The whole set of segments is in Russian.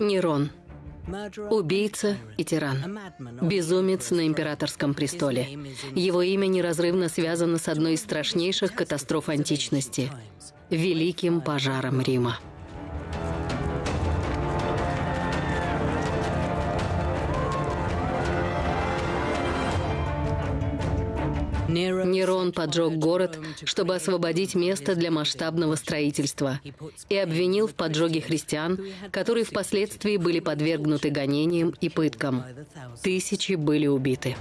Нерон. Убийца и тиран. Безумец на императорском престоле. Его имя неразрывно связано с одной из страшнейших катастроф античности – Великим пожаром Рима. Нерон поджег город, чтобы освободить место для масштабного строительства, и обвинил в поджоге христиан, которые впоследствии были подвергнуты гонениям и пыткам. Тысячи были убиты.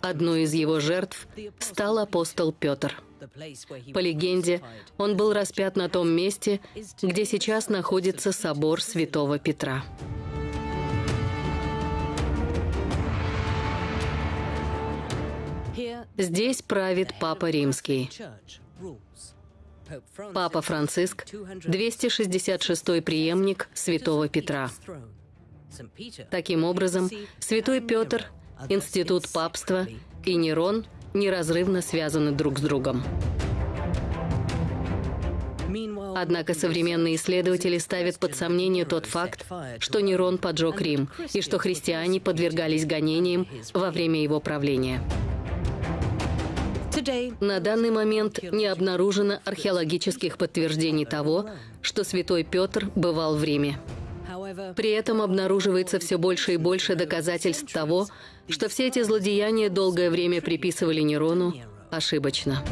Одной из его жертв стал апостол Петр. По легенде, он был распят на том месте, где сейчас находится собор святого Петра. Здесь правит Папа Римский. Папа Франциск, 266-й преемник Святого Петра. Таким образом, Святой Петр, Институт папства и Нерон неразрывно связаны друг с другом. Однако современные исследователи ставят под сомнение тот факт, что Нерон поджег Рим и что христиане подвергались гонениям во время его правления. На данный момент не обнаружено археологических подтверждений того, что святой Петр бывал в Риме. При этом обнаруживается все больше и больше доказательств того, что все эти злодеяния долгое время приписывали Нерону ошибочно.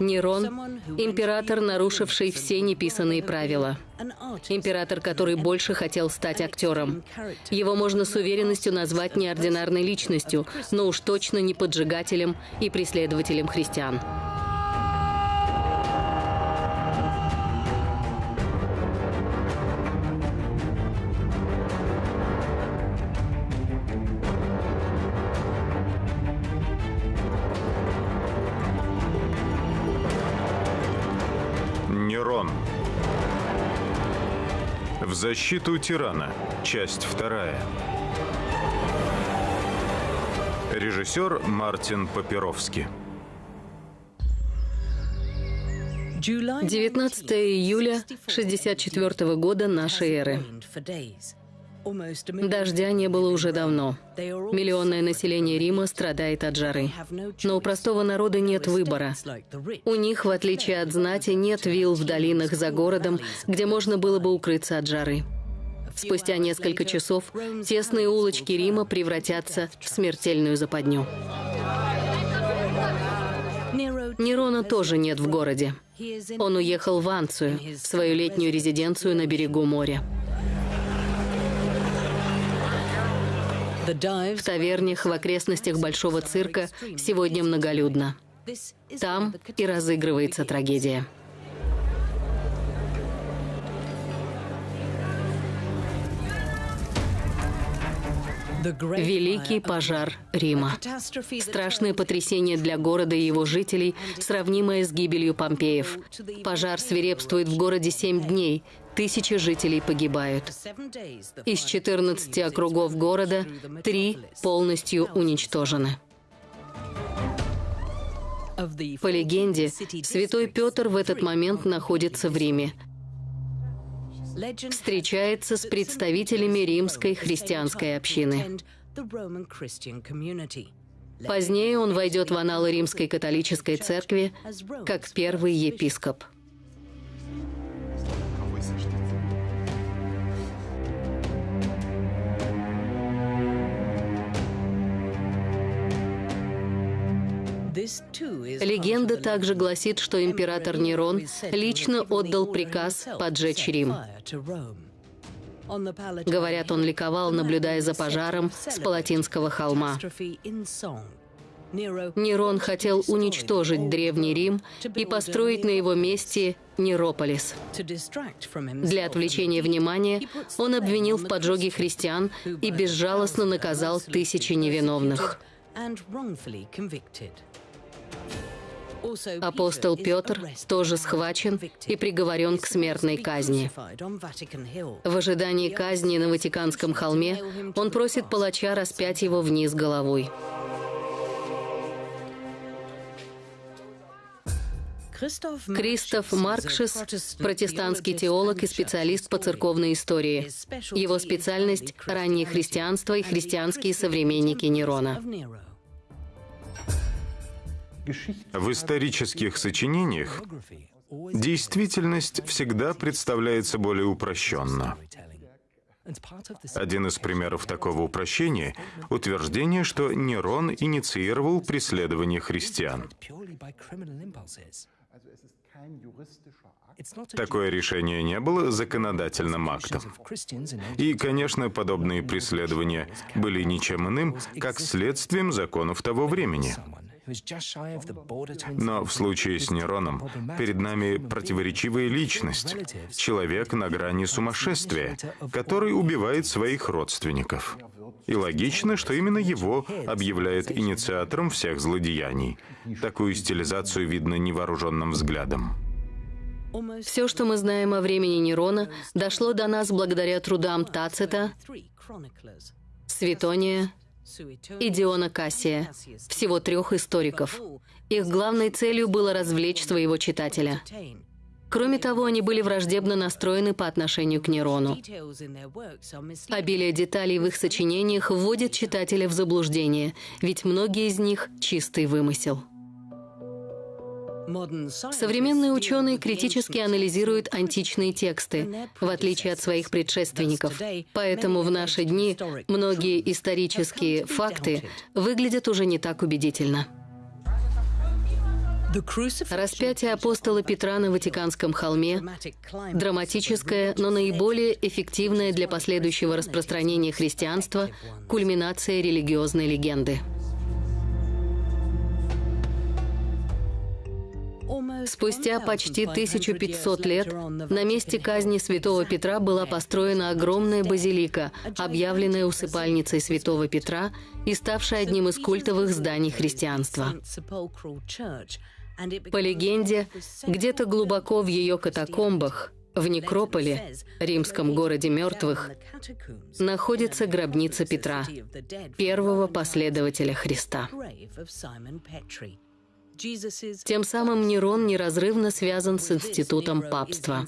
Нерон – император, нарушивший все неписанные правила. Император, который больше хотел стать актером. Его можно с уверенностью назвать неординарной личностью, но уж точно не поджигателем и преследователем христиан. Защиту тирана. Часть вторая. Режиссер Мартин Папировский. 19 июля 64 года нашей эры. Дождя не было уже давно. Миллионное население Рима страдает от жары. Но у простого народа нет выбора. У них, в отличие от знати, нет вилл в долинах за городом, где можно было бы укрыться от жары. Спустя несколько часов тесные улочки Рима превратятся в смертельную западню. Нерона тоже нет в городе. Он уехал в Анцию, свою летнюю резиденцию на берегу моря. В тавернях в окрестностях Большого цирка сегодня многолюдно. Там и разыгрывается трагедия. Великий пожар Рима. Страшное потрясение для города и его жителей, сравнимое с гибелью Помпеев. Пожар свирепствует в городе семь дней. Тысячи жителей погибают. Из 14 округов города три полностью уничтожены. По легенде, святой Петр в этот момент находится в Риме – встречается с представителями римской христианской общины. Позднее он войдет в аналы Римской католической церкви как первый епископ. Легенда также гласит, что император Нерон лично отдал приказ поджечь Рим. Говорят, он ликовал, наблюдая за пожаром с Палатинского холма. Нерон хотел уничтожить Древний Рим и построить на его месте Нерополис. Для отвлечения внимания он обвинил в поджоге христиан и безжалостно наказал тысячи невиновных. Апостол Петр тоже схвачен и приговорен к смертной казни. В ожидании казни на Ватиканском холме он просит палача распять его вниз головой. Кристоф Маркшес – протестантский теолог и специалист по церковной истории. Его специальность – раннее христианство и христианские современники Нерона. В исторических сочинениях действительность всегда представляется более упрощенно. Один из примеров такого упрощения — утверждение, что Нерон инициировал преследование христиан. Такое решение не было законодательным актом. И, конечно, подобные преследования были ничем иным, как следствием законов того времени. Но в случае с Нероном перед нами противоречивая личность, человек на грани сумасшествия, который убивает своих родственников. И логично, что именно его объявляют инициатором всех злодеяний. Такую стилизацию видно невооруженным взглядом. Все, что мы знаем о времени Нерона, дошло до нас благодаря трудам Тацита, Светония и Диона Кассия, всего трех историков. Их главной целью было развлечь своего читателя. Кроме того, они были враждебно настроены по отношению к Нерону. Обилие деталей в их сочинениях вводит читателя в заблуждение, ведь многие из них — чистый вымысел. Современные ученые критически анализируют античные тексты, в отличие от своих предшественников. Поэтому в наши дни многие исторические факты выглядят уже не так убедительно. Распятие апостола Петра на Ватиканском холме – драматическое, но наиболее эффективное для последующего распространения христианства кульминация религиозной легенды. Спустя почти 1500 лет на месте казни святого Петра была построена огромная базилика, объявленная усыпальницей святого Петра и ставшая одним из культовых зданий христианства. По легенде, где-то глубоко в ее катакомбах, в некрополе, римском городе мертвых, находится гробница Петра, первого последователя Христа. Тем самым Нерон неразрывно связан с институтом папства.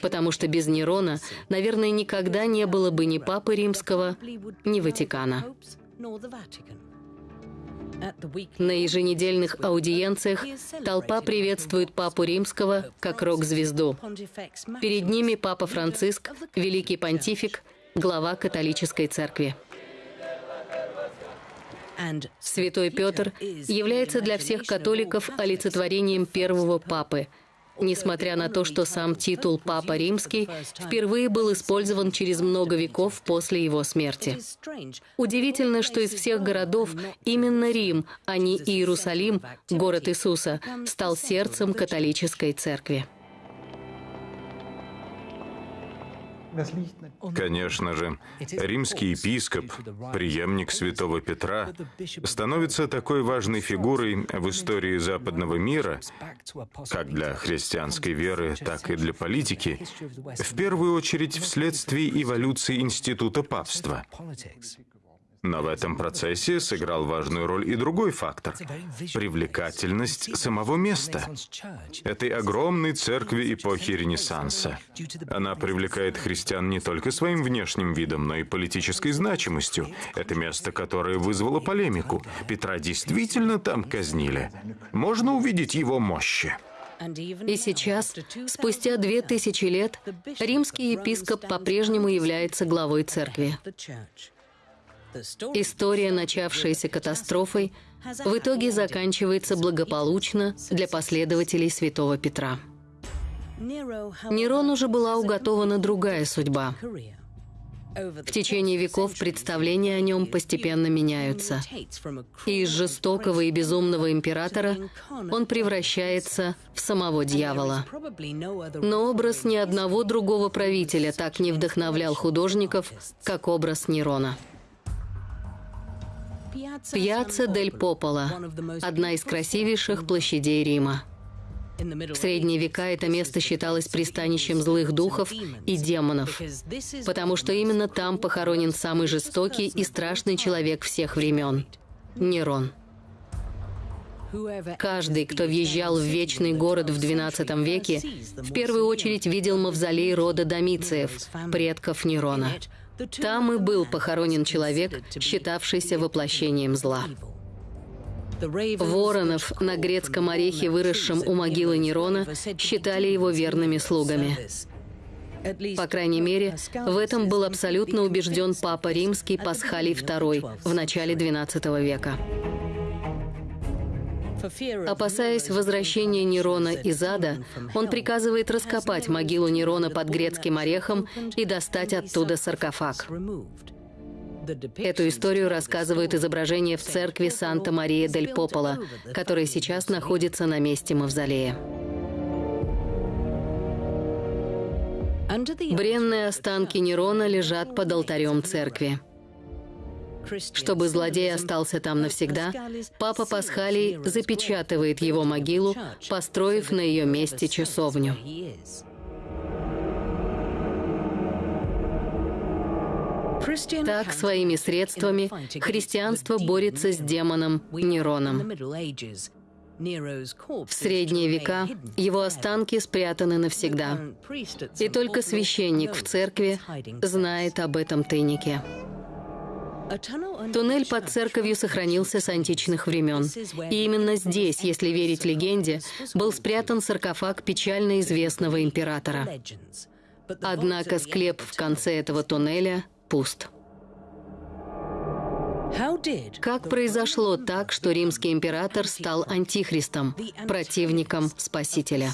Потому что без Нерона, наверное, никогда не было бы ни Папы Римского, ни Ватикана. На еженедельных аудиенциях толпа приветствует Папу Римского как рок-звезду. Перед ними Папа Франциск, великий понтифик, глава католической церкви. Святой Петр является для всех католиков олицетворением первого папы, несмотря на то, что сам титул «Папа Римский» впервые был использован через много веков после его смерти. Удивительно, что из всех городов именно Рим, а не Иерусалим, город Иисуса, стал сердцем католической церкви. Конечно же, римский епископ, преемник святого Петра, становится такой важной фигурой в истории западного мира, как для христианской веры, так и для политики, в первую очередь вследствие эволюции института папства. Но в этом процессе сыграл важную роль и другой фактор – привлекательность самого места, этой огромной церкви эпохи Ренессанса. Она привлекает христиан не только своим внешним видом, но и политической значимостью. Это место, которое вызвало полемику. Петра действительно там казнили. Можно увидеть его мощи. И сейчас, спустя две тысячи лет, римский епископ по-прежнему является главой церкви. История, начавшаяся катастрофой, в итоге заканчивается благополучно для последователей святого Петра. Нерону же была уготована другая судьба. В течение веков представления о нем постепенно меняются. И из жестокого и безумного императора он превращается в самого дьявола. Но образ ни одного другого правителя так не вдохновлял художников, как образ Нерона. Пьяцца дель Попола – одна из красивейших площадей Рима. В средние века это место считалось пристанищем злых духов и демонов, потому что именно там похоронен самый жестокий и страшный человек всех времен – Нерон. Каждый, кто въезжал в Вечный город в XII веке, в первую очередь видел мавзолей рода Домициев, предков Нерона. Там и был похоронен человек, считавшийся воплощением зла. Воронов на грецком орехе, выросшем у могилы Нерона, считали его верными слугами. По крайней мере, в этом был абсолютно убежден Папа Римский Пасхалий II в начале XII века. Опасаясь возвращения Нерона из ада, он приказывает раскопать могилу Нерона под грецким орехом и достать оттуда саркофаг. Эту историю рассказывает изображение в церкви Санта-Мария-дель-Пополо, которая сейчас находится на месте мавзолея. Бренные останки Нерона лежат под алтарем церкви. Чтобы злодей остался там навсегда, папа Пасхалий запечатывает его могилу, построив на ее месте часовню. Так, своими средствами, христианство борется с демоном Нероном. В средние века его останки спрятаны навсегда. И только священник в церкви знает об этом тайнике. Туннель под церковью сохранился с античных времен. И именно здесь, если верить легенде, был спрятан саркофаг печально известного императора. Однако склеп в конце этого туннеля пуст. Как произошло так, что римский император стал антихристом, противником Спасителя?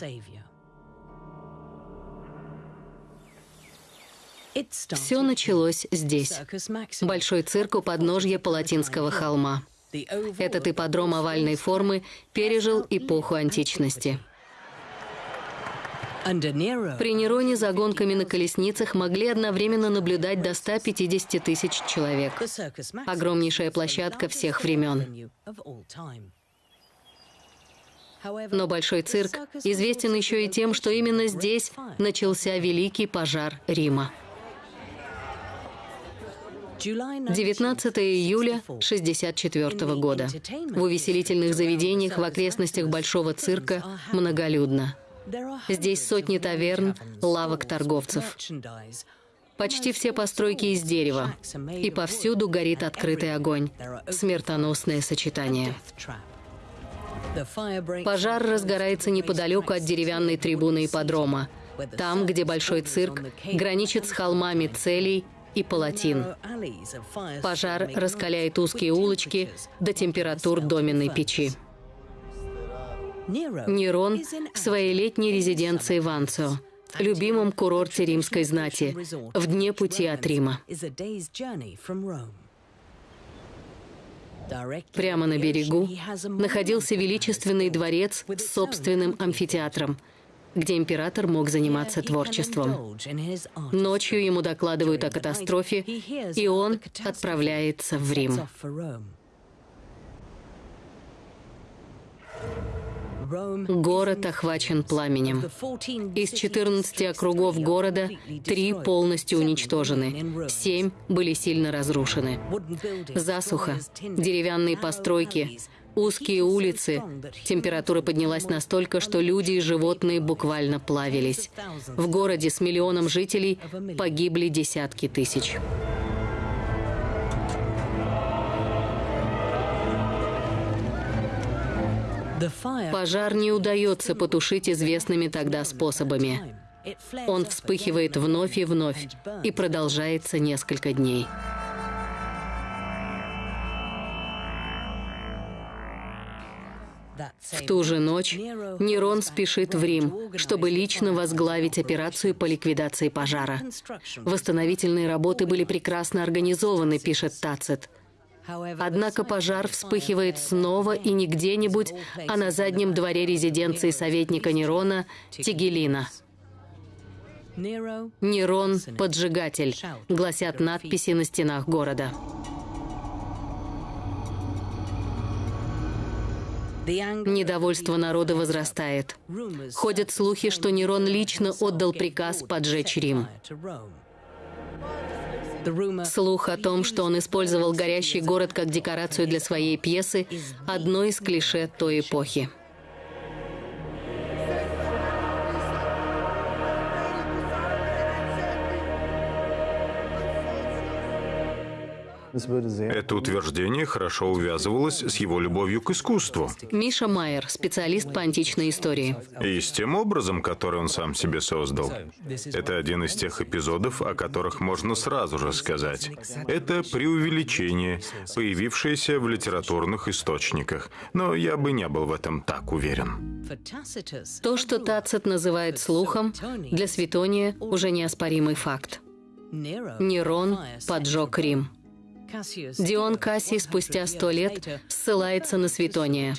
Все началось здесь. Большой цирк у подножья Палатинского холма. Этот ипподром овальной формы пережил эпоху античности. При Нероне за гонками на колесницах могли одновременно наблюдать до 150 тысяч человек. Огромнейшая площадка всех времен. Но Большой цирк известен еще и тем, что именно здесь начался Великий пожар Рима. 19 июля 1964 года. В увеселительных заведениях в окрестностях Большого цирка многолюдно. Здесь сотни таверн, лавок торговцев. Почти все постройки из дерева. И повсюду горит открытый огонь. Смертоносное сочетание. Пожар разгорается неподалеку от деревянной трибуны ипподрома. Там, где большой цирк граничит с холмами целей и палатин. Пожар раскаляет узкие улочки до температур доменной печи. Нерон в своей летней резиденции в Анцио, любимом курорте римской знати, в дне пути от Рима. Прямо на берегу находился величественный дворец с собственным амфитеатром, где император мог заниматься творчеством. Ночью ему докладывают о катастрофе, и он отправляется в Рим. Город охвачен пламенем. Из 14 округов города три полностью уничтожены, семь были сильно разрушены. Засуха, деревянные постройки, узкие улицы. Температура поднялась настолько, что люди и животные буквально плавились. В городе с миллионом жителей погибли десятки тысяч. Пожар не удается потушить известными тогда способами. Он вспыхивает вновь и вновь и продолжается несколько дней. В ту же ночь Нерон спешит в Рим, чтобы лично возглавить операцию по ликвидации пожара. Восстановительные работы были прекрасно организованы, пишет Тацит. Однако пожар вспыхивает снова и не где-нибудь, а на заднем дворе резиденции советника Нерона Тигелина. «Нерон – поджигатель», гласят надписи на стенах города. Недовольство народа возрастает. Ходят слухи, что Нерон лично отдал приказ поджечь Рим. Слух о том, что он использовал горящий город как декорацию для своей пьесы, одно из клише той эпохи. Это утверждение хорошо увязывалось с его любовью к искусству. Миша Майер, специалист по античной истории. И с тем образом, который он сам себе создал. Это один из тех эпизодов, о которых можно сразу же сказать. Это преувеличение, появившееся в литературных источниках. Но я бы не был в этом так уверен. То, что Тацит называет слухом, для Светония уже неоспоримый факт. Нерон поджег Рим. Дион Кассий спустя сто лет ссылается на Светония.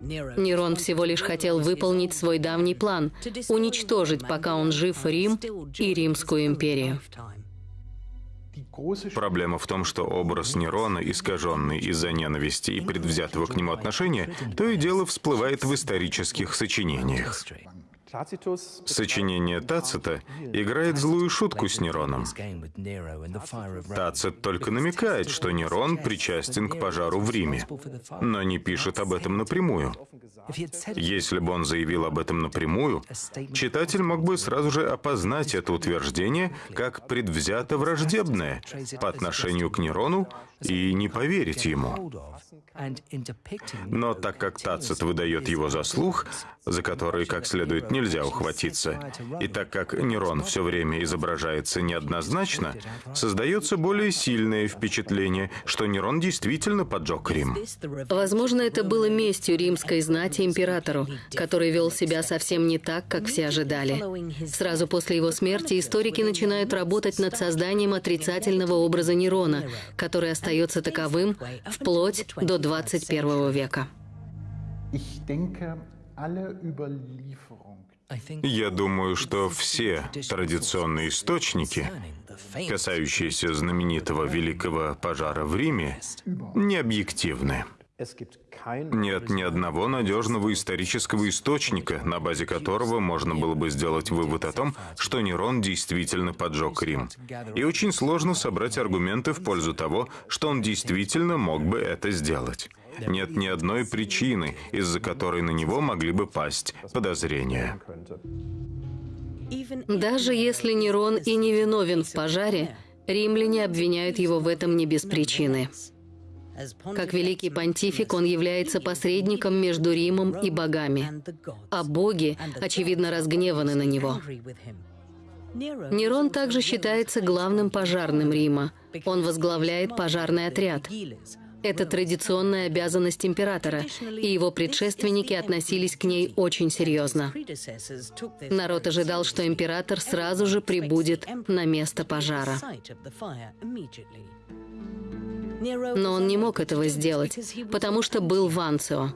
Нерон всего лишь хотел выполнить свой давний план — уничтожить, пока он жив, Рим и Римскую империю. Проблема в том, что образ Нерона, искаженный из-за ненависти и предвзятого к нему отношения, то и дело всплывает в исторических сочинениях. Сочинение Тацита играет злую шутку с Нероном. Тацит только намекает, что Нерон причастен к пожару в Риме, но не пишет об этом напрямую. Если бы он заявил об этом напрямую, читатель мог бы сразу же опознать это утверждение как предвзято враждебное по отношению к Нерону и не поверить ему. Но так как Тацит выдает его за слух, за который как следует нельзя ухватиться, и так как Нерон все время изображается неоднозначно, создается более сильное впечатление, что Нерон действительно поджег Рим. Возможно, это было местью римской знати императору, который вел себя совсем не так, как все ожидали. Сразу после его смерти историки начинают работать над созданием отрицательного образа Нерона, который остается таковым вплоть до 21 века. Я думаю, что все традиционные источники, касающиеся знаменитого Великого пожара в Риме, не объективны. Нет ни одного надежного исторического источника, на базе которого можно было бы сделать вывод о том, что Нерон действительно поджег Рим. И очень сложно собрать аргументы в пользу того, что он действительно мог бы это сделать. Нет ни одной причины, из-за которой на него могли бы пасть подозрения. Даже если Нерон и не виновен в пожаре, римляне обвиняют его в этом не без причины. Как великий понтифик, он является посредником между Римом и богами, а боги, очевидно, разгневаны на него. Нерон также считается главным пожарным Рима. Он возглавляет пожарный отряд. Это традиционная обязанность императора, и его предшественники относились к ней очень серьезно. Народ ожидал, что император сразу же прибудет на место пожара. Но он не мог этого сделать, потому что был в Анцио.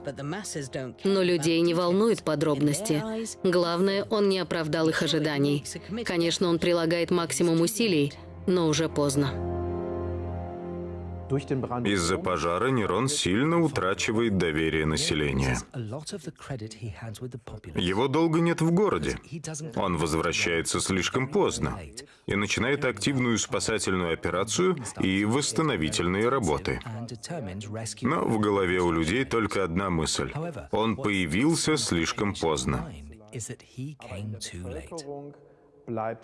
Но людей не волнуют подробности. Главное, он не оправдал их ожиданий. Конечно, он прилагает максимум усилий, но уже поздно. Из-за пожара Нерон сильно утрачивает доверие населения. Его долго нет в городе. Он возвращается слишком поздно и начинает активную спасательную операцию и восстановительные работы. Но в голове у людей только одна мысль. Он появился слишком поздно. Er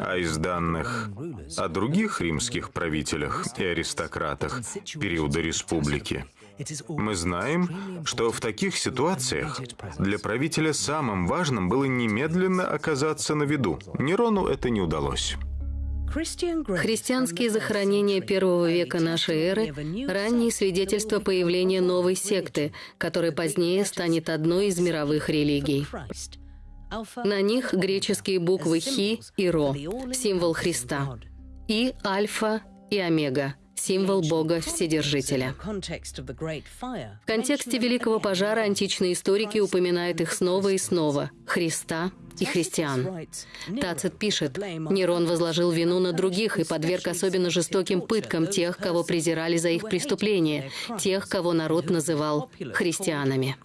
а из данных о других римских правителях и аристократах периода республики мы знаем, что в таких ситуациях для правителя самым важным было немедленно оказаться на виду. Нерону это не удалось. Христианские захоронения первого века нашей эры – ранние свидетельства появления новой секты, которая позднее станет одной из мировых религий. На них греческие буквы Хи и Ро, символ Христа, и Альфа и Омега, символ Бога Вседержителя. В контексте Великого пожара античные историки упоминают их снова и снова – Христа и христиан. Тацит пишет, Нерон возложил вину на других и подверг особенно жестоким пыткам тех, кого презирали за их преступления, тех, кого народ называл христианами.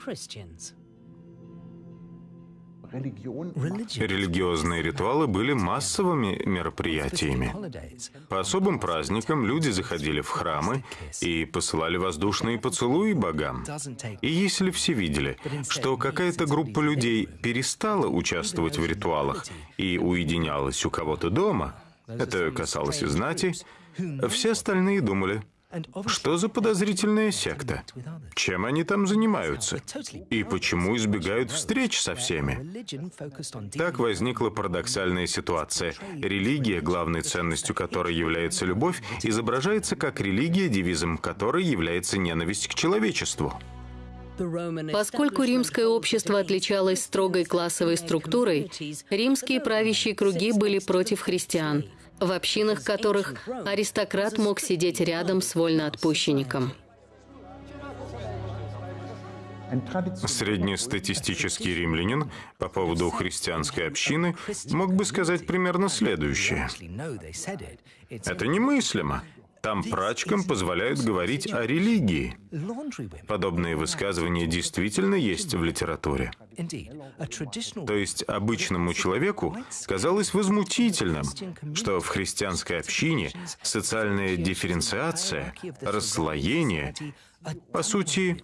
Религиозные ритуалы были массовыми мероприятиями. По особым праздникам люди заходили в храмы и посылали воздушные поцелуи богам. И если все видели, что какая-то группа людей перестала участвовать в ритуалах и уединялась у кого-то дома, это касалось и знати, все остальные думали, что за подозрительная секта? Чем они там занимаются? И почему избегают встреч со всеми? Так возникла парадоксальная ситуация. Религия, главной ценностью которой является любовь, изображается как религия, девизом которой является ненависть к человечеству. Поскольку римское общество отличалось строгой классовой структурой, римские правящие круги были против христиан – в общинах которых аристократ мог сидеть рядом с вольноотпущенником. Среднестатистический римлянин по поводу христианской общины мог бы сказать примерно следующее. Это немыслимо. Там прачкам позволяют говорить о религии. Подобные высказывания действительно есть в литературе. То есть обычному человеку казалось возмутительным, что в христианской общине социальная дифференциация, расслоение, по сути,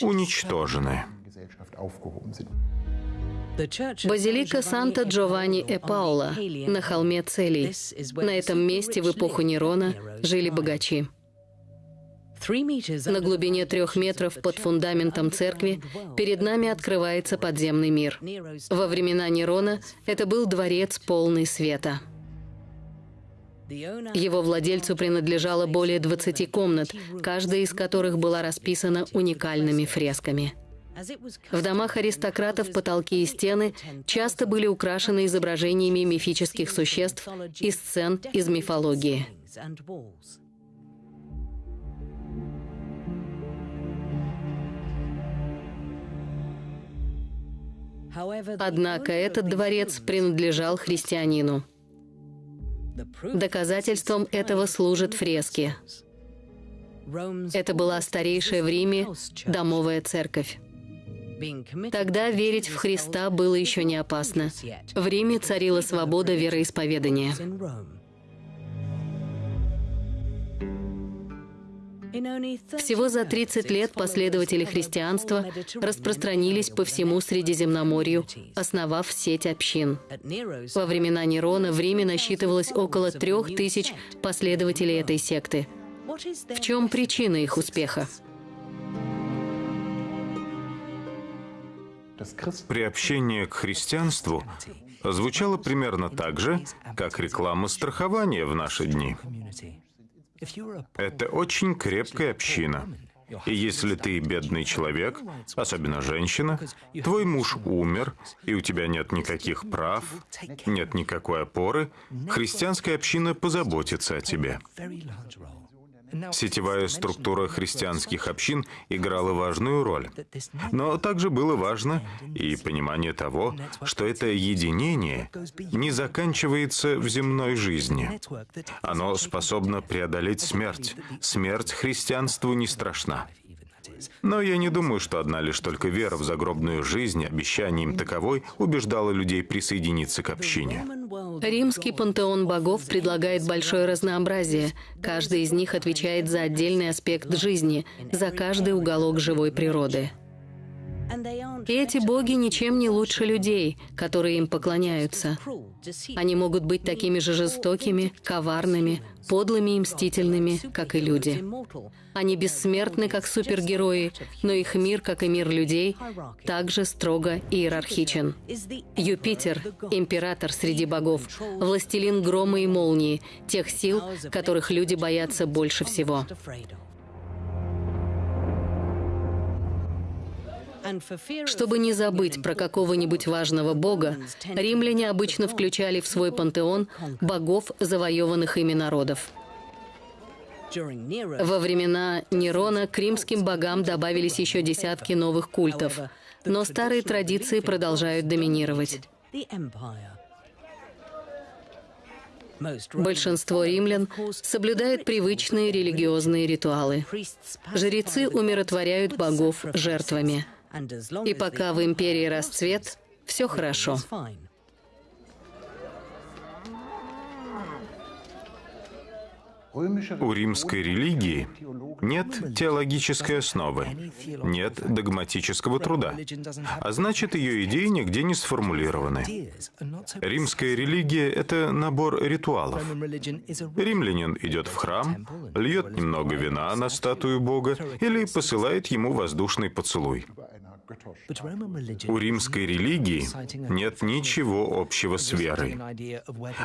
уничтожены. Базилика Санта-Джованни э Паула на холме Целей. На этом месте в эпоху Нерона жили богачи. На глубине трех метров под фундаментом церкви перед нами открывается подземный мир. Во времена Нерона это был дворец полный света. Его владельцу принадлежало более 20 комнат, каждая из которых была расписана уникальными фресками. В домах аристократов потолки и стены часто были украшены изображениями мифических существ и сцен из мифологии. Однако этот дворец принадлежал христианину. Доказательством этого служат фрески. Это была старейшая в Риме домовая церковь. Тогда верить в Христа было еще не опасно. В Риме царила свобода вероисповедания. Всего за 30 лет последователи христианства распространились по всему Средиземноморью, основав сеть общин. Во времена Нерона в Риме насчитывалось около трех тысяч последователей этой секты. В чем причина их успеха? Приобщение к христианству звучало примерно так же, как реклама страхования в наши дни. Это очень крепкая община. И если ты бедный человек, особенно женщина, твой муж умер, и у тебя нет никаких прав, нет никакой опоры, христианская община позаботится о тебе. Сетевая структура христианских общин играла важную роль. Но также было важно и понимание того, что это единение не заканчивается в земной жизни. Оно способно преодолеть смерть. Смерть христианству не страшна. Но я не думаю, что одна лишь только вера в загробную жизнь, обещанием таковой, убеждала людей присоединиться к общине. Римский пантеон богов предлагает большое разнообразие. Каждый из них отвечает за отдельный аспект жизни, за каждый уголок живой природы. И эти боги ничем не лучше людей, которые им поклоняются. Они могут быть такими же жестокими, коварными, подлыми и мстительными, как и люди. Они бессмертны, как супергерои, но их мир, как и мир людей, также строго иерархичен. Юпитер — император среди богов, властелин грома и молнии, тех сил, которых люди боятся больше всего. Чтобы не забыть про какого-нибудь важного бога, римляне обычно включали в свой пантеон богов завоеванных ими народов. Во времена Нерона к римским богам добавились еще десятки новых культов, но старые традиции продолжают доминировать. Большинство римлян соблюдают привычные религиозные ритуалы. Жрецы умиротворяют богов жертвами. И пока в империи расцвет, Все хорошо. У римской религии нет теологической основы, нет догматического труда, а значит, ее идеи нигде не сформулированы. Римская религия — это набор ритуалов. Римлянин идет в храм, льет немного вина на статую Бога или посылает ему воздушный поцелуй. У римской религии нет ничего общего с верой.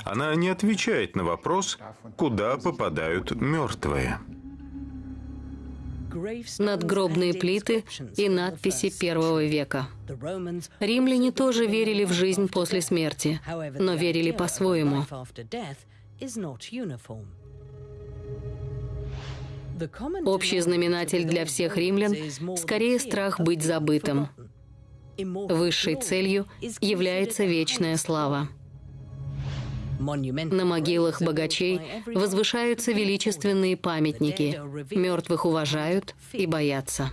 Она не отвечает на вопрос, куда попадают мертвые. Надгробные плиты и надписи первого века. Римляне тоже верили в жизнь после смерти, но верили по-своему. Общий знаменатель для всех римлян — скорее страх быть забытым. Высшей целью является вечная слава. На могилах богачей возвышаются величественные памятники. Мертвых уважают и боятся.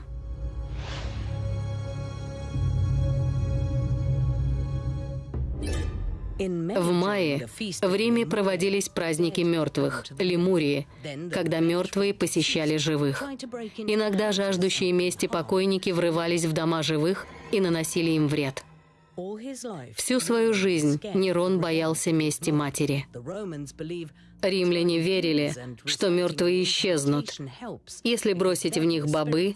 В мае в Риме проводились праздники мертвых, лемурии, когда мертвые посещали живых. Иногда жаждущие мести покойники врывались в дома живых и наносили им вред. Всю свою жизнь Нерон боялся мести матери. Римляне верили, что мертвые исчезнут, если бросить в них бобы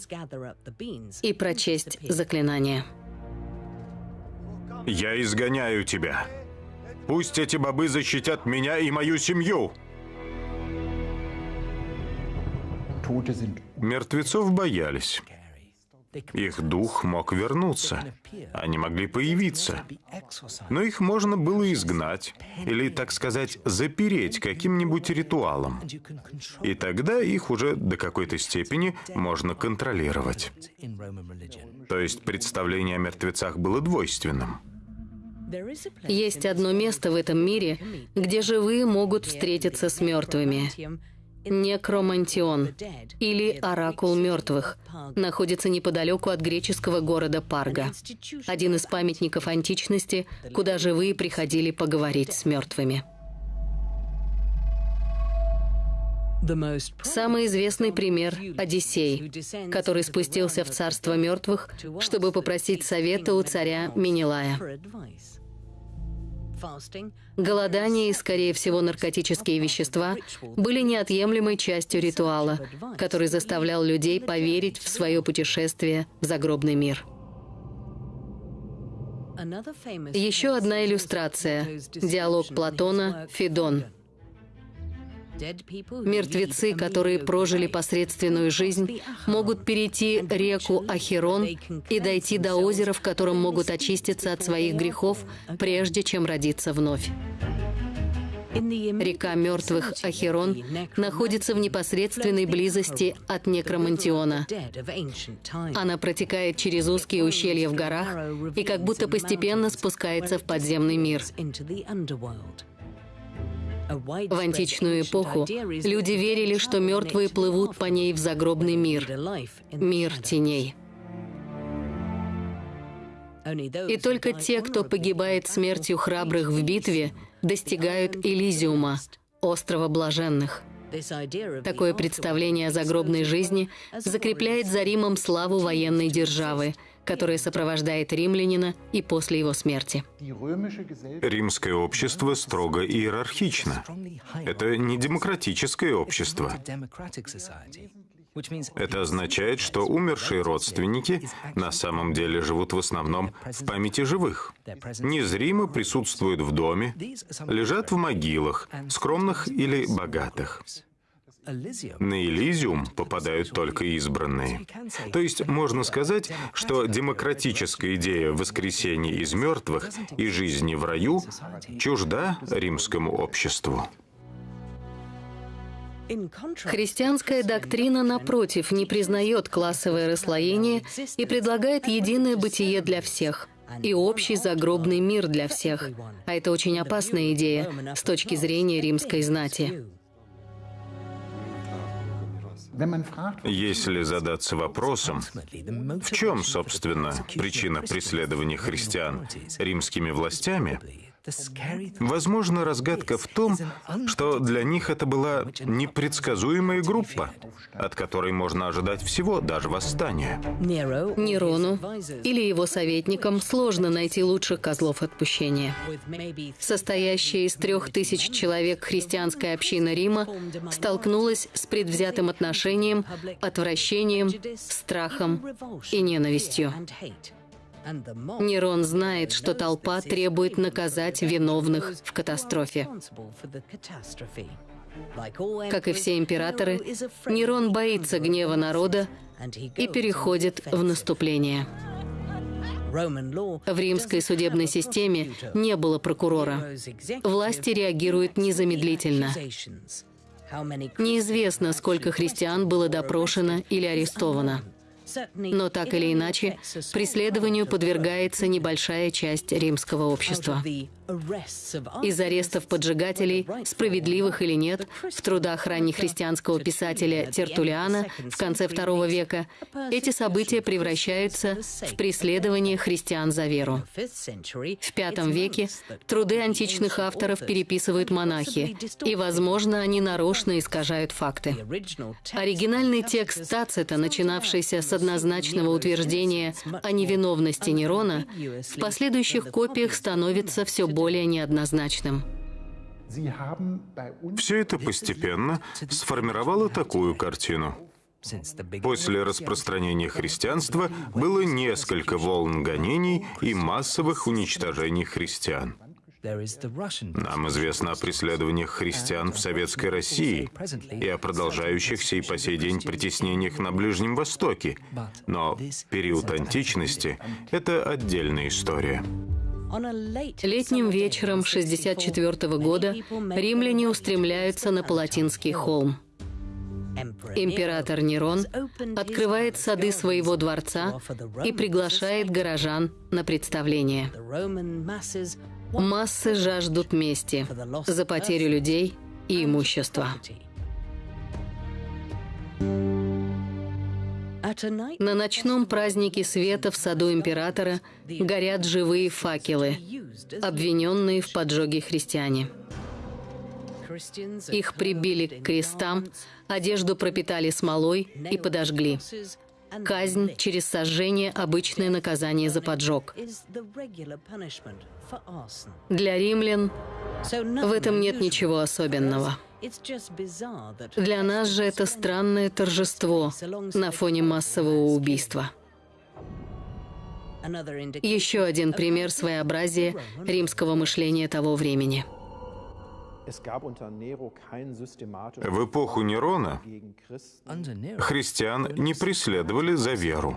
и прочесть заклинание. «Я изгоняю тебя», Пусть эти бобы защитят меня и мою семью. Мертвецов боялись. Их дух мог вернуться. Они могли появиться. Но их можно было изгнать, или, так сказать, запереть каким-нибудь ритуалом. И тогда их уже до какой-то степени можно контролировать. То есть представление о мертвецах было двойственным. Есть одно место в этом мире, где живые могут встретиться с мертвыми. Некромантион, или Оракул мертвых, находится неподалеку от греческого города Парга. Один из памятников античности, куда живые приходили поговорить с мертвыми. Самый известный пример — Одиссей, который спустился в царство мертвых, чтобы попросить совета у царя Менелая. Голодание и, скорее всего, наркотические вещества были неотъемлемой частью ритуала, который заставлял людей поверить в свое путешествие в загробный мир. Еще одна иллюстрация — диалог Платона «Федон», Мертвецы, которые прожили посредственную жизнь, могут перейти реку Ахерон и дойти до озера, в котором могут очиститься от своих грехов, прежде чем родиться вновь. Река мертвых Ахерон находится в непосредственной близости от Некромантиона. Она протекает через узкие ущелья в горах и как будто постепенно спускается в подземный мир. В античную эпоху люди верили, что мертвые плывут по ней в загробный мир, мир теней. И только те, кто погибает смертью храбрых в битве, достигают Элизиума, острова блаженных. Такое представление о загробной жизни закрепляет за Римом славу военной державы – которое сопровождает римлянина и после его смерти. Римское общество строго иерархично. Это не демократическое общество. Это означает, что умершие родственники на самом деле живут в основном в памяти живых. Незримо присутствуют в доме, лежат в могилах, скромных или богатых. На Элизиум попадают только избранные. То есть можно сказать, что демократическая идея воскресения из мертвых и жизни в раю чужда римскому обществу. Христианская доктрина, напротив, не признает классовое расслоение и предлагает единое бытие для всех и общий загробный мир для всех. А это очень опасная идея с точки зрения римской знати. Если задаться вопросом, в чем, собственно, причина преследования христиан римскими властями, Возможно, разгадка в том, что для них это была непредсказуемая группа, от которой можно ожидать всего, даже восстания. Нерону или его советникам сложно найти лучших козлов отпущения. Состоящая из трех тысяч человек христианская община Рима столкнулась с предвзятым отношением, отвращением, страхом и ненавистью. Нерон знает, что толпа требует наказать виновных в катастрофе. Как и все императоры, Нерон боится гнева народа и переходит в наступление. В римской судебной системе не было прокурора. Власти реагируют незамедлительно. Неизвестно, сколько христиан было допрошено или арестовано. Но так или иначе, преследованию подвергается небольшая часть римского общества. Из арестов поджигателей, справедливых или нет, в трудах раннехристианского писателя Тертулиана в конце II века эти события превращаются в преследование христиан за веру. В V веке труды античных авторов переписывают монахи, и, возможно, они нарочно искажают факты. Оригинальный текст Тацита, начинавшийся с однозначного утверждения о невиновности Нерона, в последующих копиях становится все более более неоднозначным. Все это постепенно сформировало такую картину. После распространения христианства было несколько волн гонений и массовых уничтожений христиан. Нам известно о преследованиях христиан в Советской России и о продолжающихся и по сей день притеснениях на Ближнем Востоке, но период античности — это отдельная история. Летним вечером 64 года римляне устремляются на Палатинский холм. Император Нерон открывает сады своего дворца и приглашает горожан на представление. Массы жаждут мести за потерю людей и имущества. На ночном празднике света в саду императора горят живые факелы, обвиненные в поджоге христиане. Их прибили к крестам, одежду пропитали смолой и подожгли. Казнь через сожжение – обычное наказание за поджог. Для римлян в этом нет ничего особенного. Для нас же это странное торжество на фоне массового убийства. Еще один пример своеобразия римского мышления того времени – в эпоху Нерона христиан не преследовали за веру.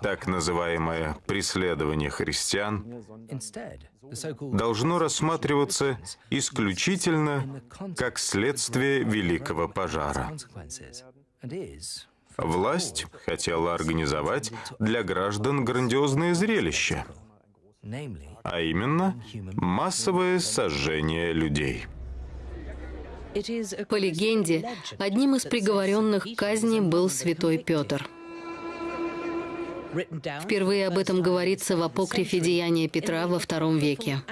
Так называемое преследование христиан должно рассматриваться исключительно как следствие Великого пожара. Власть хотела организовать для граждан грандиозное зрелище — а именно массовое сожжение людей. По легенде, одним из приговоренных к казни был святой Петр. Впервые об этом говорится в апокрифе «Деяния Петра» во втором веке.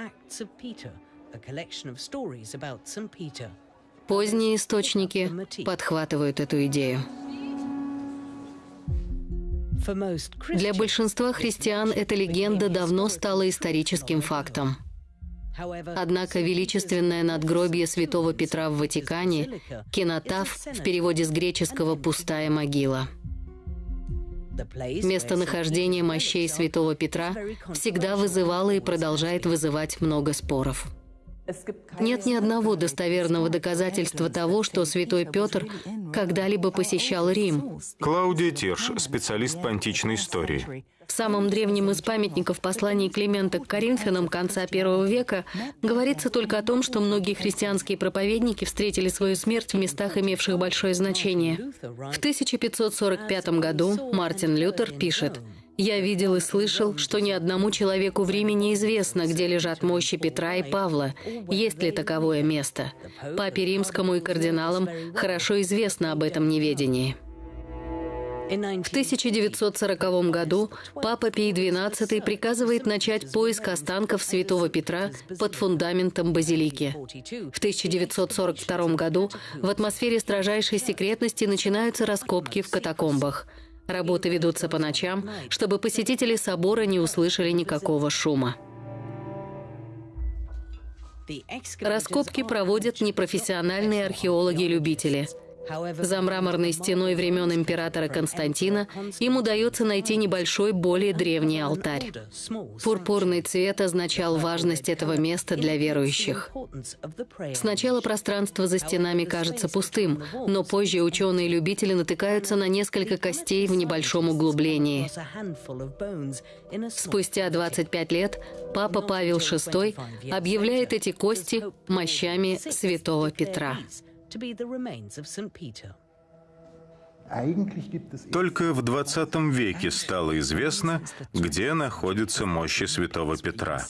Поздние источники подхватывают эту идею. Для большинства христиан эта легенда давно стала историческим фактом. Однако величественное надгробие святого Петра в Ватикане, кинотаф, в переводе с греческого «пустая могила». Местонахождение мощей святого Петра всегда вызывало и продолжает вызывать много споров. Нет ни одного достоверного доказательства того, что святой Петр когда-либо посещал Рим. Клаудия Тирш, специалист по античной истории. В самом древнем из памятников посланий Климента к Коринфянам конца первого века говорится только о том, что многие христианские проповедники встретили свою смерть в местах, имевших большое значение. В 1545 году Мартин Лютер пишет Я видел и слышал, что ни одному человеку в Риме неизвестно, где лежат мощи Петра и Павла, есть ли таковое место. Папе Римскому и кардиналам хорошо известно об этом неведении. В 1940 году Папа Пий XII приказывает начать поиск останков святого Петра под фундаментом базилики. В 1942 году в атмосфере строжайшей секретности начинаются раскопки в катакомбах. Работы ведутся по ночам, чтобы посетители собора не услышали никакого шума. Раскопки проводят непрофессиональные археологи-любители – за мраморной стеной времен императора Константина им удается найти небольшой, более древний алтарь. Пурпурный цвет означал важность этого места для верующих. Сначала пространство за стенами кажется пустым, но позже ученые-любители натыкаются на несколько костей в небольшом углублении. Спустя 25 лет Папа Павел VI объявляет эти кости мощами святого Петра to be the remains of St. Peter. Только в 20 веке стало известно, где находятся мощи святого Петра.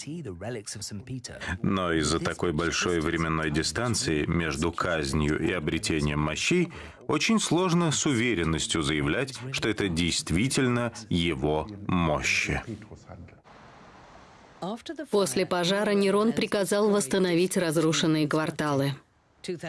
Но из-за такой большой временной дистанции между казнью и обретением мощей очень сложно с уверенностью заявлять, что это действительно его мощи. После пожара Нерон приказал восстановить разрушенные кварталы.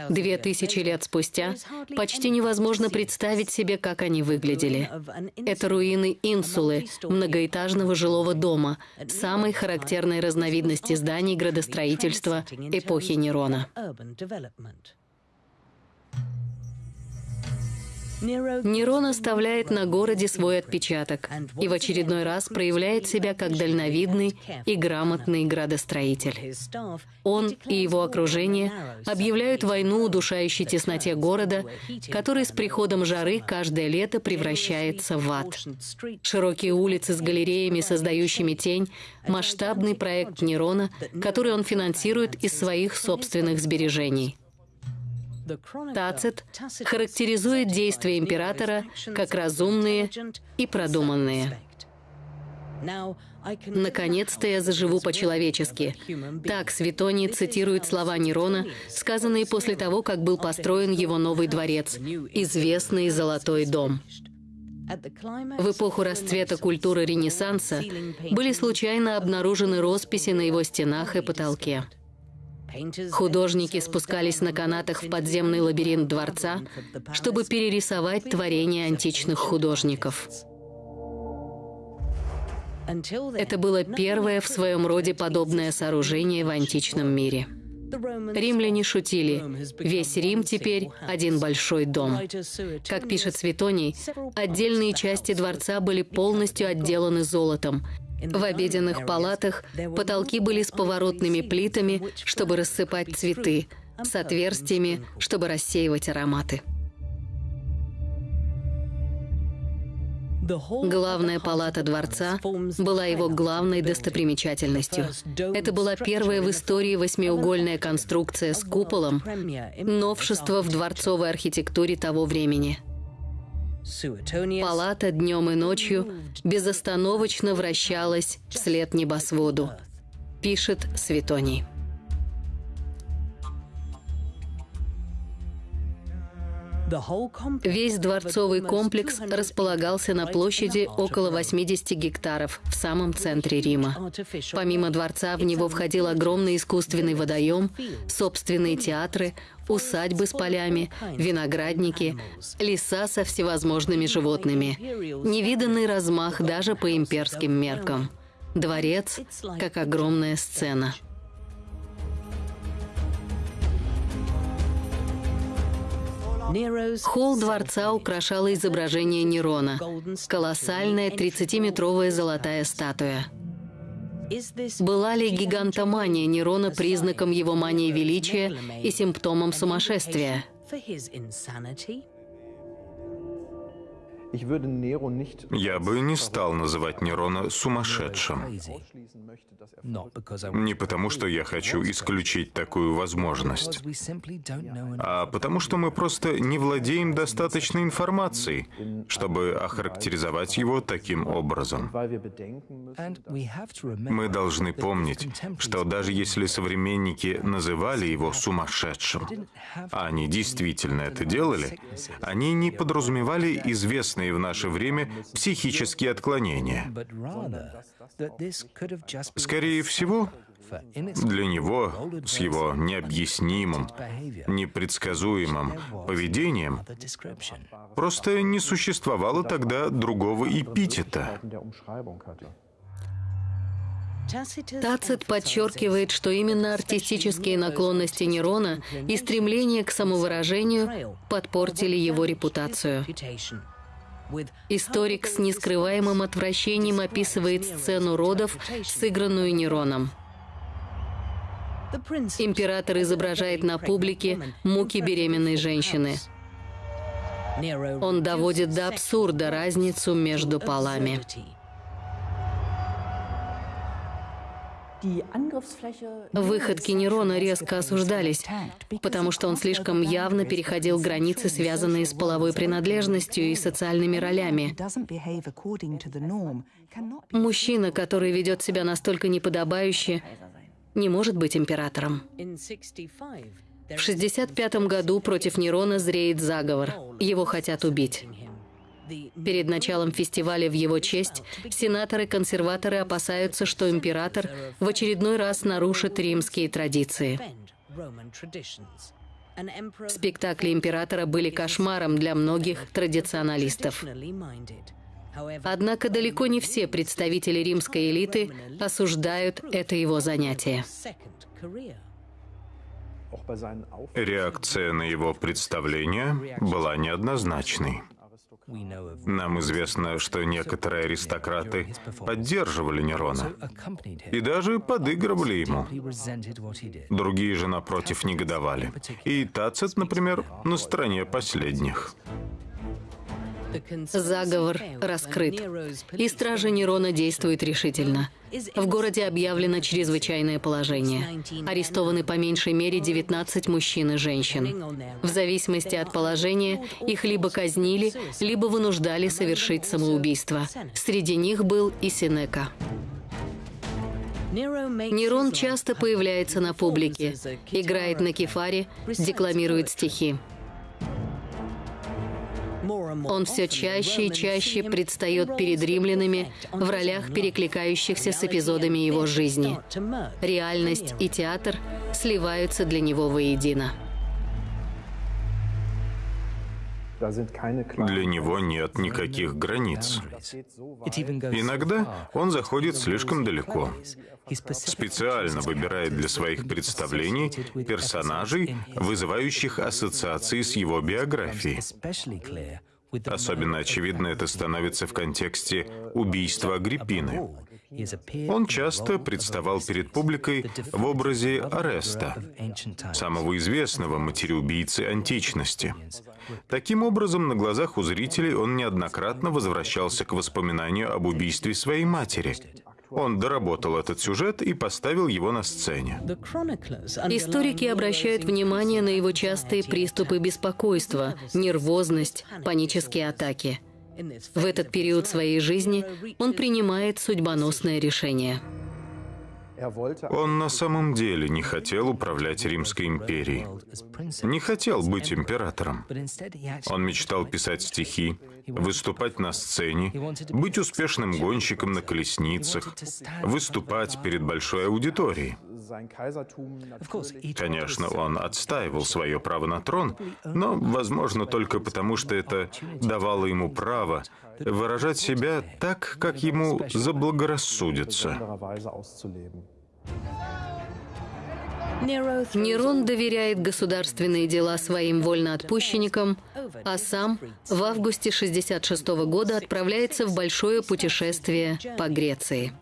Две тысячи лет спустя почти невозможно представить себе, как они выглядели. Это руины инсулы, многоэтажного жилого дома, самой характерной разновидности зданий градостроительства эпохи Нерона. Нерон оставляет на городе свой отпечаток и в очередной раз проявляет себя как дальновидный и грамотный градостроитель. Он и его окружение объявляют войну удушающей тесноте города, который с приходом жары каждое лето превращается в ад. Широкие улицы с галереями, создающими тень, масштабный проект Нерона, который он финансирует из своих собственных сбережений. Тацит характеризует действия императора как разумные и продуманные. Наконец-то я заживу по-человечески. Так Светоний цитирует слова Нерона, сказанные после того, как был построен его новый дворец, известный Золотой дом. В эпоху расцвета культуры Ренессанса были случайно обнаружены росписи на его стенах и потолке. Художники спускались на канатах в подземный лабиринт дворца, чтобы перерисовать творения античных художников. Это было первое в своем роде подобное сооружение в античном мире. Римляне шутили. Весь Рим теперь один большой дом. Как пишет Светоний, отдельные части дворца были полностью отделаны золотом, в обеденных палатах потолки были с поворотными плитами, чтобы рассыпать цветы, с отверстиями, чтобы рассеивать ароматы. Главная палата дворца была его главной достопримечательностью. Это была первая в истории восьмиугольная конструкция с куполом, новшество в дворцовой архитектуре того времени – Палата днем и ночью безостановочно вращалась вслед небосводу, пишет Светоний. Весь дворцовый комплекс располагался на площади около 80 гектаров в самом центре Рима. Помимо дворца в него входил огромный искусственный водоем, собственные театры, усадьбы с полями, виноградники, леса со всевозможными животными. Невиданный размах даже по имперским меркам. Дворец как огромная сцена. Холл дворца украшало изображение Нерона, колоссальная 30-метровая золотая статуя. Была ли гигантомания Нерона признаком его мании величия и симптомом сумасшествия? Я бы не стал называть Нерона сумасшедшим. Не потому, что я хочу исключить такую возможность, а потому, что мы просто не владеем достаточной информацией, чтобы охарактеризовать его таким образом. Мы должны помнить, что даже если современники называли его сумасшедшим, а они действительно это делали, они не подразумевали известные в наше время психические отклонения. Скорее всего, для него, с его необъяснимым, непредсказуемым поведением, просто не существовало тогда другого эпитета. Тацит подчеркивает, что именно артистические наклонности Нерона и стремление к самовыражению подпортили его репутацию. Историк с нескрываемым отвращением описывает сцену родов, сыгранную Нероном. Император изображает на публике муки беременной женщины. Он доводит до абсурда разницу между полами. Выходки Нерона резко осуждались, потому что он слишком явно переходил границы, связанные с половой принадлежностью и социальными ролями. Мужчина, который ведет себя настолько неподобающе, не может быть императором. В 65 году против Нерона зреет заговор. Его хотят убить. Перед началом фестиваля в его честь сенаторы-консерваторы опасаются, что император в очередной раз нарушит римские традиции. Спектакли императора были кошмаром для многих традиционалистов. Однако далеко не все представители римской элиты осуждают это его занятие. Реакция на его представление была неоднозначной. Нам известно, что некоторые аристократы поддерживали Нерона и даже подыгрывали ему. Другие же, напротив, негодовали. И Тацит, например, на стороне последних. Заговор раскрыт, и стражи Нерона действуют решительно. В городе объявлено чрезвычайное положение. Арестованы по меньшей мере 19 мужчин и женщин. В зависимости от положения их либо казнили, либо вынуждали совершить самоубийство. Среди них был и Синека. Нерон часто появляется на публике, играет на кефаре, декламирует стихи. Он все чаще и чаще предстает перед римлянами в ролях, перекликающихся с эпизодами его жизни. Реальность и театр сливаются для него воедино. Для него нет никаких границ. Иногда он заходит слишком далеко. Специально выбирает для своих представлений персонажей, вызывающих ассоциации с его биографией. Особенно очевидно это становится в контексте убийства Агриппины. Он часто представал перед публикой в образе Ареста, самого известного матереубийцы античности. Таким образом, на глазах у зрителей он неоднократно возвращался к воспоминанию об убийстве своей матери. Он доработал этот сюжет и поставил его на сцене. Историки обращают внимание на его частые приступы беспокойства, нервозность, панические атаки. В этот период своей жизни он принимает судьбоносное решение. Он на самом деле не хотел управлять Римской империей. Не хотел быть императором. Он мечтал писать стихи, выступать на сцене, быть успешным гонщиком на колесницах, выступать перед большой аудиторией. Конечно, он отстаивал свое право на трон, но, возможно, только потому, что это давало ему право выражать себя так, как ему заблагорассудится. Нерон доверяет государственные дела своим вольноотпущенникам, а сам в августе 66 года отправляется в большое путешествие по Греции.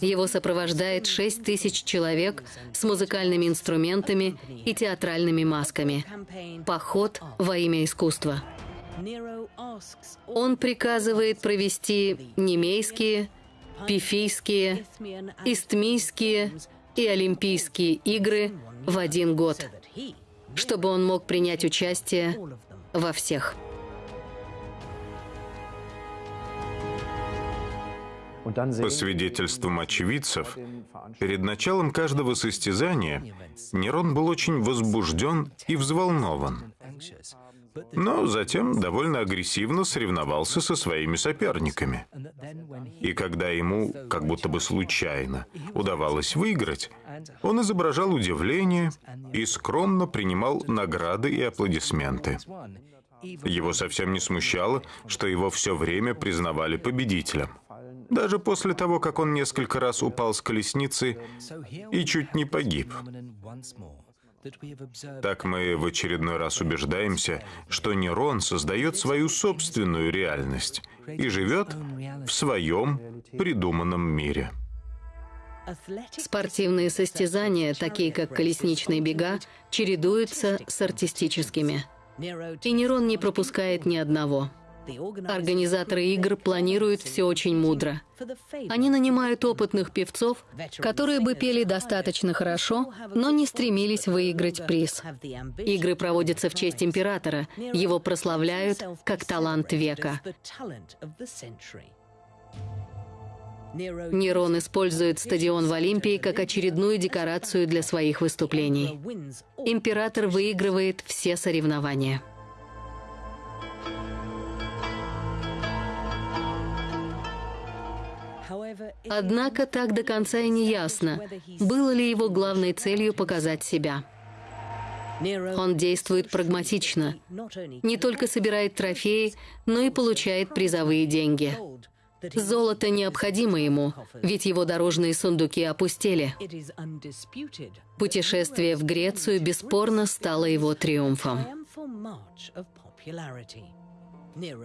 Его сопровождает 6 тысяч человек с музыкальными инструментами и театральными масками. Поход во имя искусства. Он приказывает провести немейские, пифийские, истмийские и олимпийские игры в один год, чтобы он мог принять участие во всех. По свидетельствам очевидцев, перед началом каждого состязания Нерон был очень возбужден и взволнован. Но затем довольно агрессивно соревновался со своими соперниками. И когда ему, как будто бы случайно, удавалось выиграть, он изображал удивление и скромно принимал награды и аплодисменты. Его совсем не смущало, что его все время признавали победителем. Даже после того, как он несколько раз упал с колесницы и чуть не погиб. Так мы в очередной раз убеждаемся, что Нерон создает свою собственную реальность и живет в своем придуманном мире. Спортивные состязания, такие как колесничные бега, чередуются с артистическими. И Нерон не пропускает ни одного. Организаторы игр планируют все очень мудро. Они нанимают опытных певцов, которые бы пели достаточно хорошо, но не стремились выиграть приз. Игры проводятся в честь императора. Его прославляют как талант века. Нерон использует стадион в Олимпии как очередную декорацию для своих выступлений. Император выигрывает все соревнования. Однако так до конца и не ясно, было ли его главной целью показать себя. Он действует прагматично. Не только собирает трофеи, но и получает призовые деньги. Золото необходимо ему, ведь его дорожные сундуки опустели. Путешествие в Грецию бесспорно стало его триумфом.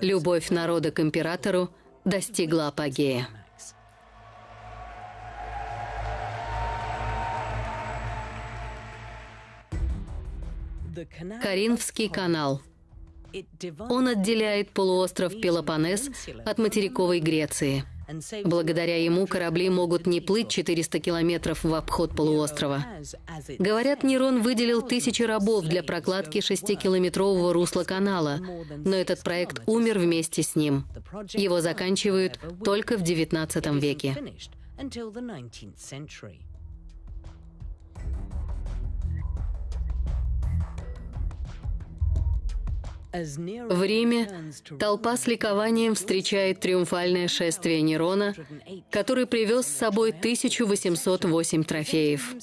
Любовь народа к императору достигла апогея. Каринфский канал. Он отделяет полуостров Пелопоннес от материковой Греции. Благодаря ему корабли могут не плыть 400 километров в обход полуострова. Говорят, Нерон выделил тысячи рабов для прокладки шестикилометрового русла канала, но этот проект умер вместе с ним. Его заканчивают только в XIX веке. В Риме толпа с ликованием встречает триумфальное шествие Нерона, который привез с собой 1808 трофеев.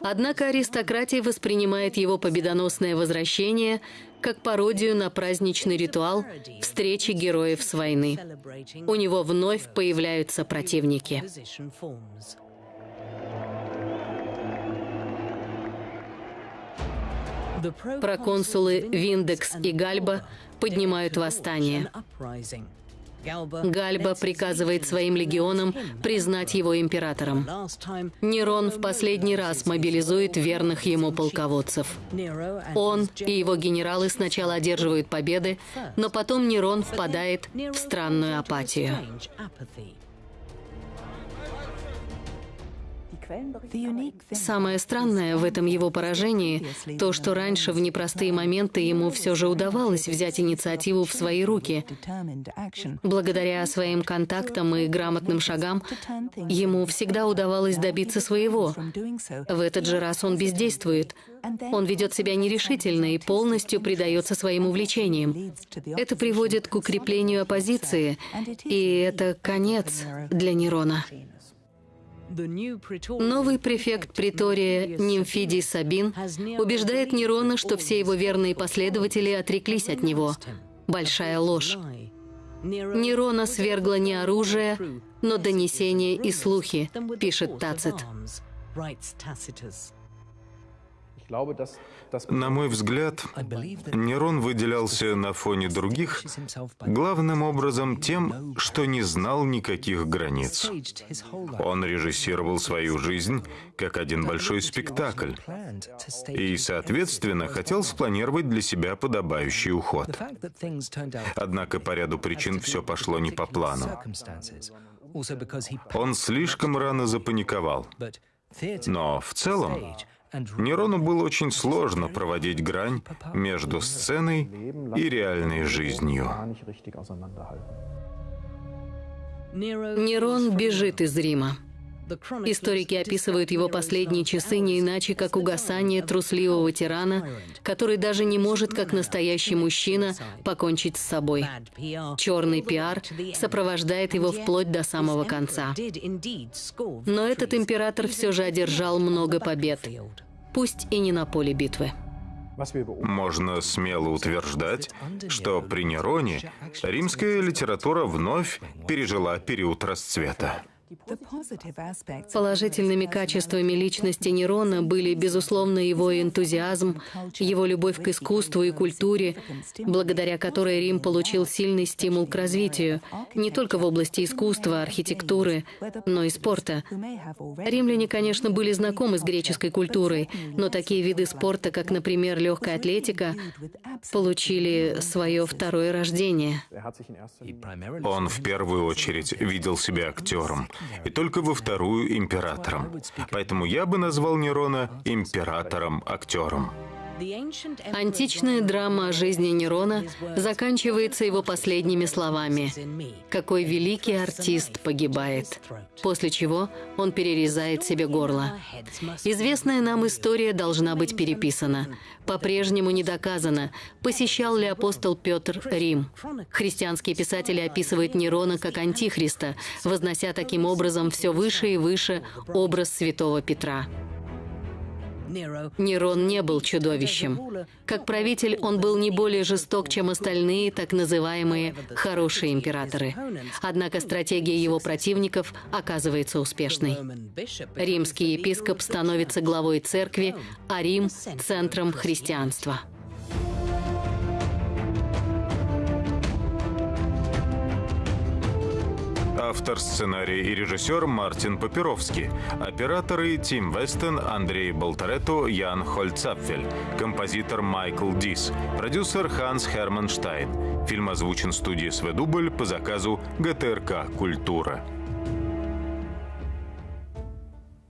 Однако аристократия воспринимает его победоносное возвращение как пародию на праздничный ритуал встречи героев с войны. У него вновь появляются противники. Проконсулы Виндекс и Гальба поднимают восстание. Гальба приказывает своим легионам признать его императором. Нерон в последний раз мобилизует верных ему полководцев. Он и его генералы сначала одерживают победы, но потом Нерон впадает в странную апатию. Самое странное в этом его поражении – то, что раньше в непростые моменты ему все же удавалось взять инициативу в свои руки. Благодаря своим контактам и грамотным шагам ему всегда удавалось добиться своего. В этот же раз он бездействует. Он ведет себя нерешительно и полностью предается своим увлечениям. Это приводит к укреплению оппозиции, и это конец для Нерона. Новый префект притория Нимфидий Сабин убеждает Нерона, что все его верные последователи отреклись от него. Большая ложь. Нерона свергла не оружие, но донесения и слухи, пишет Тацит. На мой взгляд, Нерон выделялся на фоне других главным образом тем, что не знал никаких границ. Он режиссировал свою жизнь как один большой спектакль и, соответственно, хотел спланировать для себя подобающий уход. Однако по ряду причин все пошло не по плану. Он слишком рано запаниковал. Но в целом Нерону было очень сложно проводить грань между сценой и реальной жизнью. Нерон бежит из Рима. Историки описывают его последние часы не иначе, как угасание трусливого тирана, который даже не может, как настоящий мужчина, покончить с собой. Черный пиар сопровождает его вплоть до самого конца. Но этот император все же одержал много побед, пусть и не на поле битвы. Можно смело утверждать, что при Нероне римская литература вновь пережила период расцвета. Положительными качествами личности Нерона были, безусловно, его энтузиазм, его любовь к искусству и культуре, благодаря которой Рим получил сильный стимул к развитию, не только в области искусства, архитектуры, но и спорта. Римляне, конечно, были знакомы с греческой культурой, но такие виды спорта, как, например, легкая атлетика, получили свое второе рождение. Он в первую очередь видел себя актером, и только во вторую императором. Поэтому я бы назвал Нерона императором-актером. Античная драма о жизни Нерона заканчивается его последними словами «Какой великий артист погибает», после чего он перерезает себе горло. Известная нам история должна быть переписана. По-прежнему не доказано, посещал ли апостол Петр Рим. Христианские писатели описывают Нерона как антихриста, вознося таким образом все выше и выше образ святого Петра. Нерон не был чудовищем. Как правитель он был не более жесток, чем остальные так называемые «хорошие императоры». Однако стратегия его противников оказывается успешной. Римский епископ становится главой церкви, а Рим – центром христианства. Автор сценария и режиссер Мартин Папировский. Операторы Тим Вестен, Андрей Болтаретто, Ян Хольцапфель. Композитор Майкл Дис. Продюсер Ханс Херман Штайн. Фильм озвучен студией «Сведубль» по заказу ГТРК «Культура».